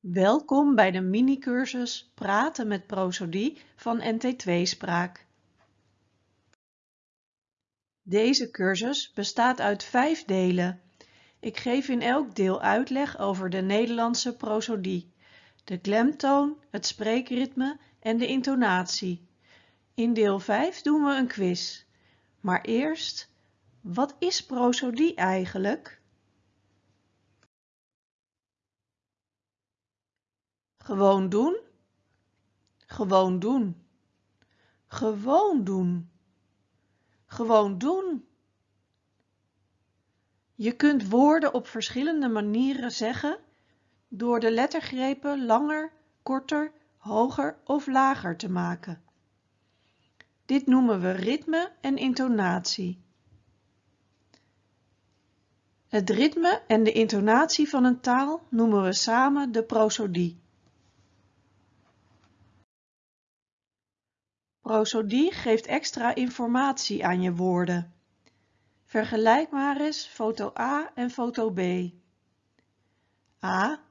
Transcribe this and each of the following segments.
Welkom bij de mini-cursus Praten met prosodie van NT2 Spraak. Deze cursus bestaat uit vijf delen. Ik geef in elk deel uitleg over de Nederlandse prosodie, de klemtoon, het spreekritme en de intonatie. In deel 5 doen we een quiz. Maar eerst, wat is prosodie eigenlijk? Gewoon doen. Gewoon doen. Gewoon doen. Gewoon doen. Je kunt woorden op verschillende manieren zeggen door de lettergrepen langer, korter, hoger of lager te maken. Dit noemen we ritme en intonatie. Het ritme en de intonatie van een taal noemen we samen de prosodie. Prosodie geeft extra informatie aan je woorden. Vergelijk maar eens foto A en foto B. A.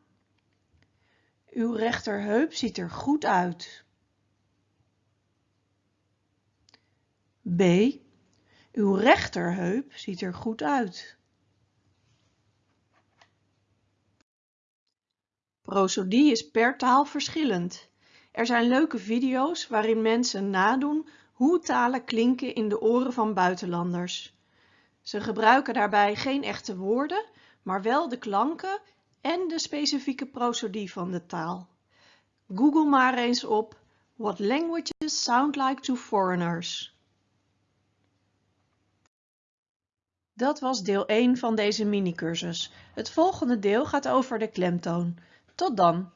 Uw rechterheup ziet er goed uit. B. Uw rechterheup ziet er goed uit. Prosodie is per taal verschillend. Er zijn leuke video's waarin mensen nadoen hoe talen klinken in de oren van buitenlanders. Ze gebruiken daarbij geen echte woorden, maar wel de klanken en de specifieke prosodie van de taal. Google maar eens op What languages sound like to foreigners. Dat was deel 1 van deze mini-cursus. Het volgende deel gaat over de klemtoon. Tot dan!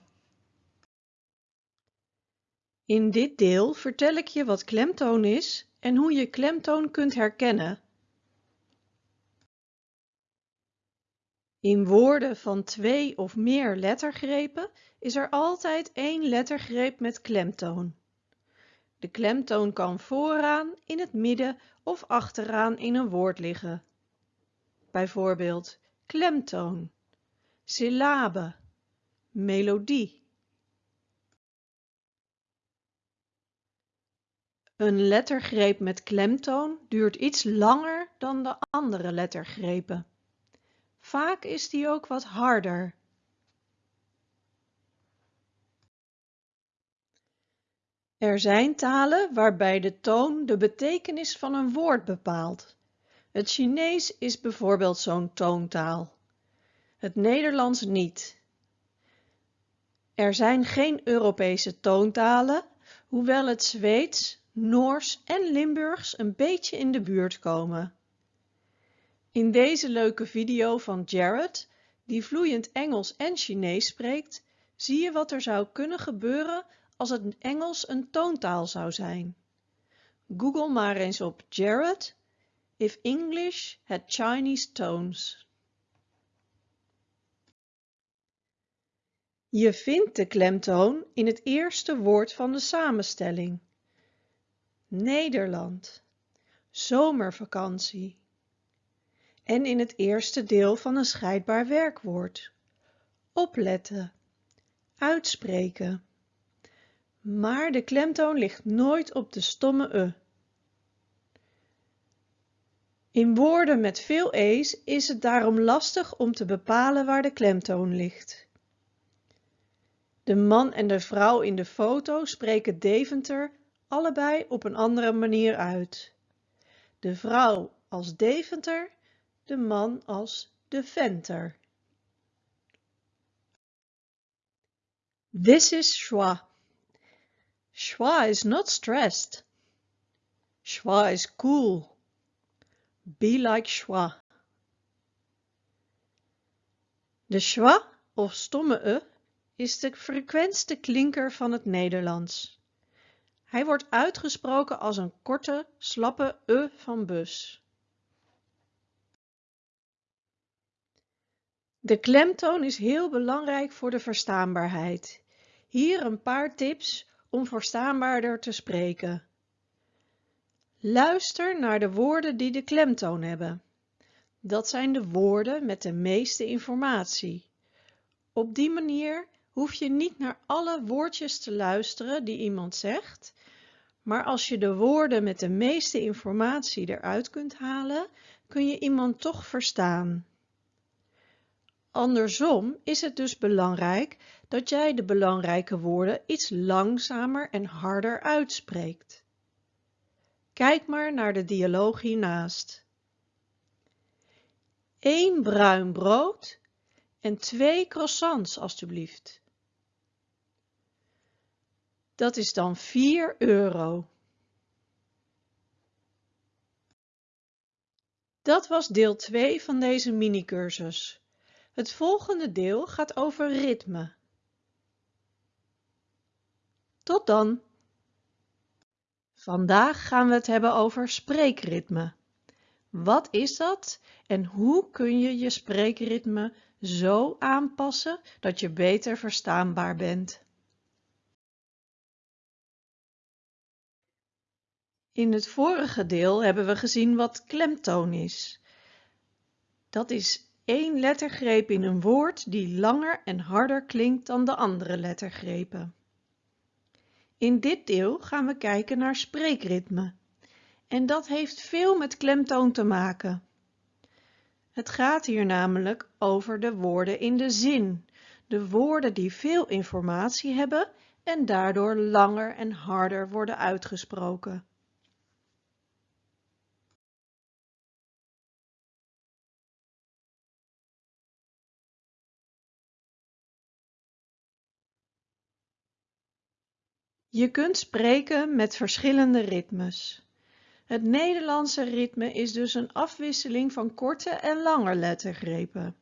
In dit deel vertel ik je wat klemtoon is en hoe je klemtoon kunt herkennen. In woorden van twee of meer lettergrepen is er altijd één lettergreep met klemtoon. De klemtoon kan vooraan, in het midden of achteraan in een woord liggen. Bijvoorbeeld klemtoon, syllabe, melodie. Een lettergreep met klemtoon duurt iets langer dan de andere lettergrepen. Vaak is die ook wat harder. Er zijn talen waarbij de toon de betekenis van een woord bepaalt. Het Chinees is bijvoorbeeld zo'n toontaal. Het Nederlands niet. Er zijn geen Europese toontalen, hoewel het Zweeds, Noors en Limburgs een beetje in de buurt komen. In deze leuke video van Jared, die vloeiend Engels en Chinees spreekt, zie je wat er zou kunnen gebeuren als het Engels een toontaal zou zijn. Google maar eens op Jared, if English had Chinese tones. Je vindt de klemtoon in het eerste woord van de samenstelling. Nederland, zomervakantie. En in het eerste deel van een scheidbaar werkwoord. Opletten, uitspreken. Maar de klemtoon ligt nooit op de stomme e. In woorden met veel e's is het daarom lastig om te bepalen waar de klemtoon ligt. De man en de vrouw in de foto spreken Deventer allebei op een andere manier uit. De vrouw als Deventer, de man als de Venter. This is Schwa. Schwa is not stressed. Schwa is cool. Be like Schwa. De schwa of stomme e is de frequentste klinker van het Nederlands. Hij wordt uitgesproken als een korte, slappe e van bus. De klemtoon is heel belangrijk voor de verstaanbaarheid. Hier een paar tips om verstaanbaarder te spreken. Luister naar de woorden die de klemtoon hebben. Dat zijn de woorden met de meeste informatie. Op die manier hoef je niet naar alle woordjes te luisteren die iemand zegt, maar als je de woorden met de meeste informatie eruit kunt halen, kun je iemand toch verstaan. Andersom is het dus belangrijk dat jij de belangrijke woorden iets langzamer en harder uitspreekt. Kijk maar naar de dialoog hiernaast. Eén bruin brood en twee croissants alstublieft. Dat is dan 4 euro. Dat was deel 2 van deze mini-cursus. Het volgende deel gaat over ritme. Tot dan! Vandaag gaan we het hebben over spreekritme. Wat is dat en hoe kun je je spreekritme zo aanpassen dat je beter verstaanbaar bent? In het vorige deel hebben we gezien wat klemtoon is. Dat is één lettergreep in een woord die langer en harder klinkt dan de andere lettergrepen. In dit deel gaan we kijken naar spreekritme. En dat heeft veel met klemtoon te maken. Het gaat hier namelijk over de woorden in de zin. De woorden die veel informatie hebben en daardoor langer en harder worden uitgesproken. Je kunt spreken met verschillende ritmes. Het Nederlandse ritme is dus een afwisseling van korte en lange lettergrepen.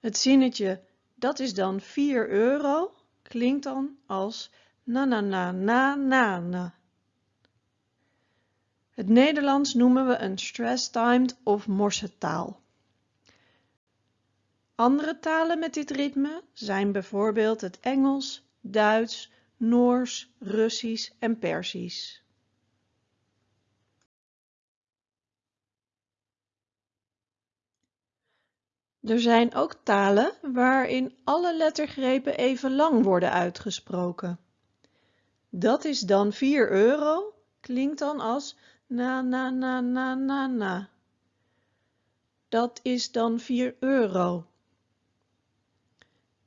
Het zinnetje dat is dan 4 euro klinkt dan als na na na na na na. Het Nederlands noemen we een stress-timed of morsetaal. Andere talen met dit ritme zijn bijvoorbeeld het Engels, Duits, Noors, Russisch en Persisch. Er zijn ook talen waarin alle lettergrepen even lang worden uitgesproken. Dat is dan 4 euro, klinkt dan als na na na na na na. Dat is dan 4 euro.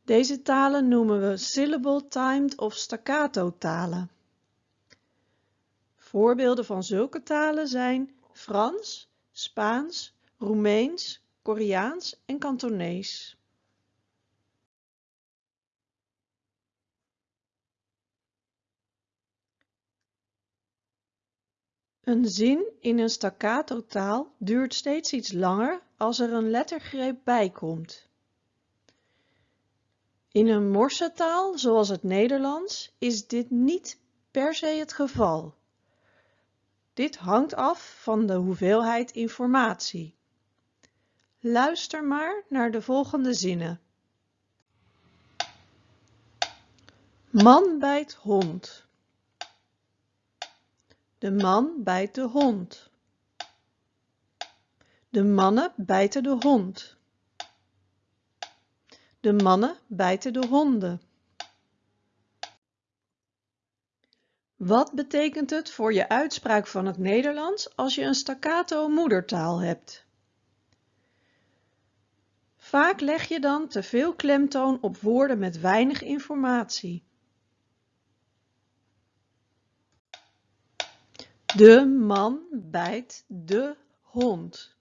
Deze talen noemen we syllable-timed of staccato talen. Voorbeelden van zulke talen zijn Frans, Spaans, Roemeens, Koreaans en Kantonees. Een zin in een staccato taal duurt steeds iets langer als er een lettergreep bij komt. In een morsetaal zoals het Nederlands is dit niet per se het geval. Dit hangt af van de hoeveelheid informatie. Luister maar naar de volgende zinnen. Man bijt hond. De man bijt de hond. De mannen bijten de hond. De mannen bijten de honden. Wat betekent het voor je uitspraak van het Nederlands als je een staccato moedertaal hebt? Vaak leg je dan te veel klemtoon op woorden met weinig informatie. De man bijt de hond.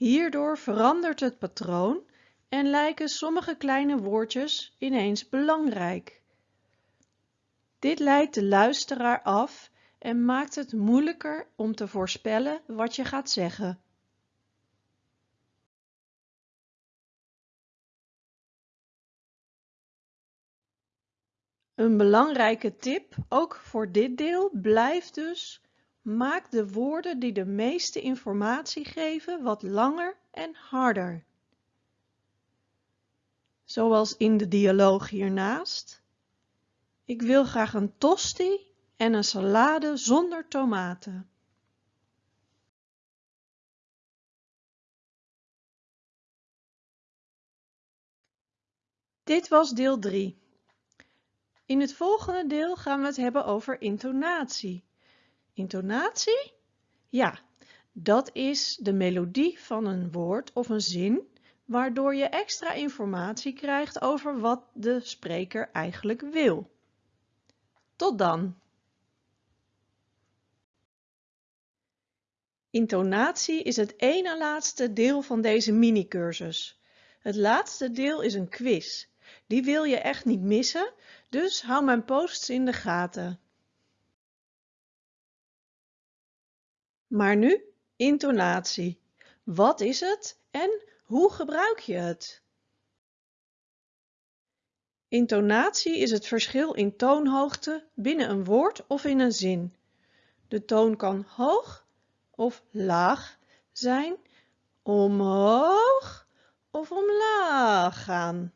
Hierdoor verandert het patroon en lijken sommige kleine woordjes ineens belangrijk. Dit leidt de luisteraar af en maakt het moeilijker om te voorspellen wat je gaat zeggen. Een belangrijke tip, ook voor dit deel, blijft dus Maak de woorden die de meeste informatie geven wat langer en harder. Zoals in de dialoog hiernaast. Ik wil graag een tosti en een salade zonder tomaten. Dit was deel 3. In het volgende deel gaan we het hebben over intonatie. Intonatie? Ja, dat is de melodie van een woord of een zin, waardoor je extra informatie krijgt over wat de spreker eigenlijk wil. Tot dan! Intonatie is het ene laatste deel van deze mini-cursus. Het laatste deel is een quiz. Die wil je echt niet missen, dus hou mijn posts in de gaten. Maar nu intonatie. Wat is het en hoe gebruik je het? Intonatie is het verschil in toonhoogte binnen een woord of in een zin. De toon kan hoog of laag zijn, omhoog of omlaag gaan.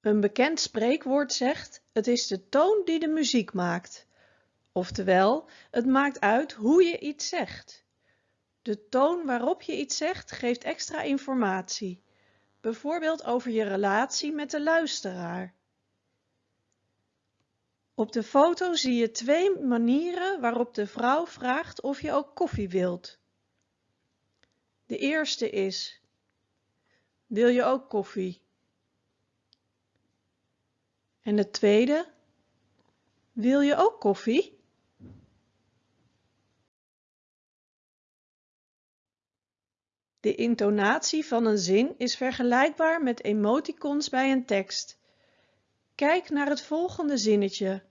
Een bekend spreekwoord zegt, het is de toon die de muziek maakt. Oftewel, het maakt uit hoe je iets zegt. De toon waarop je iets zegt geeft extra informatie, bijvoorbeeld over je relatie met de luisteraar. Op de foto zie je twee manieren waarop de vrouw vraagt of je ook koffie wilt. De eerste is, wil je ook koffie? En de tweede, wil je ook koffie? De intonatie van een zin is vergelijkbaar met emoticons bij een tekst. Kijk naar het volgende zinnetje.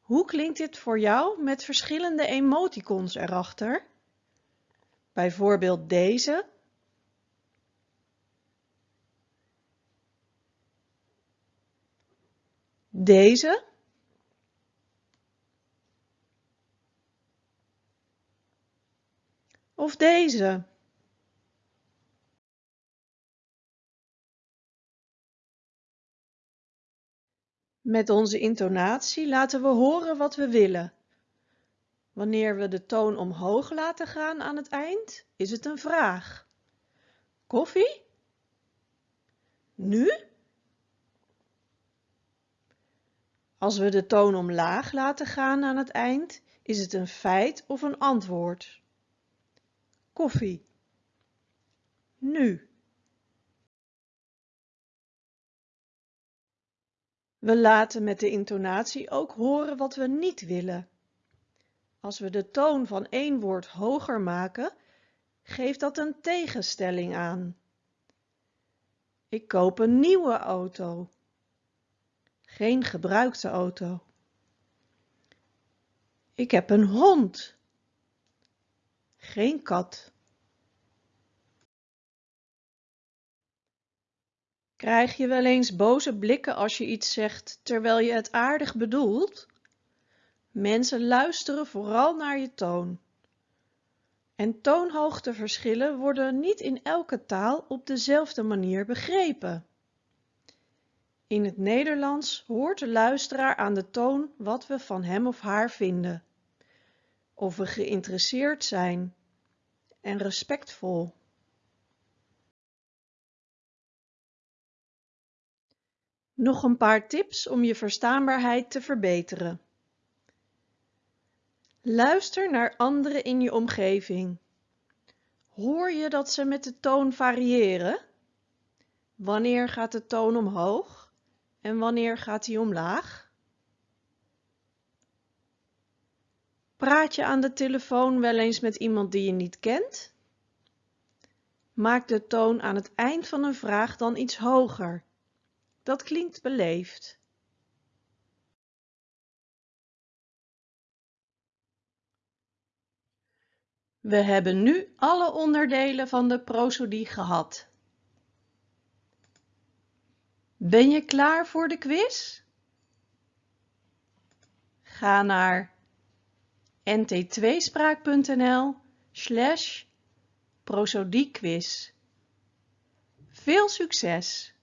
Hoe klinkt dit voor jou met verschillende emoticons erachter? Bijvoorbeeld deze. Deze. Of deze. Met onze intonatie laten we horen wat we willen. Wanneer we de toon omhoog laten gaan aan het eind, is het een vraag. Koffie? Nu? Als we de toon omlaag laten gaan aan het eind, is het een feit of een antwoord. Koffie. Nu. We laten met de intonatie ook horen wat we niet willen. Als we de toon van één woord hoger maken, geeft dat een tegenstelling aan. Ik koop een nieuwe auto. Geen gebruikte auto. Ik heb een hond. Geen kat. Krijg je wel eens boze blikken als je iets zegt terwijl je het aardig bedoelt? Mensen luisteren vooral naar je toon. En toonhoogteverschillen worden niet in elke taal op dezelfde manier begrepen. In het Nederlands hoort de luisteraar aan de toon wat we van hem of haar vinden. Of we geïnteresseerd zijn en respectvol. Nog een paar tips om je verstaanbaarheid te verbeteren. Luister naar anderen in je omgeving. Hoor je dat ze met de toon variëren? Wanneer gaat de toon omhoog en wanneer gaat die omlaag? Praat je aan de telefoon wel eens met iemand die je niet kent? Maak de toon aan het eind van een vraag dan iets hoger. Dat klinkt beleefd. We hebben nu alle onderdelen van de prosodie gehad. Ben je klaar voor de quiz? Ga naar nt2spraak.nl slash prosodiequiz. Veel succes!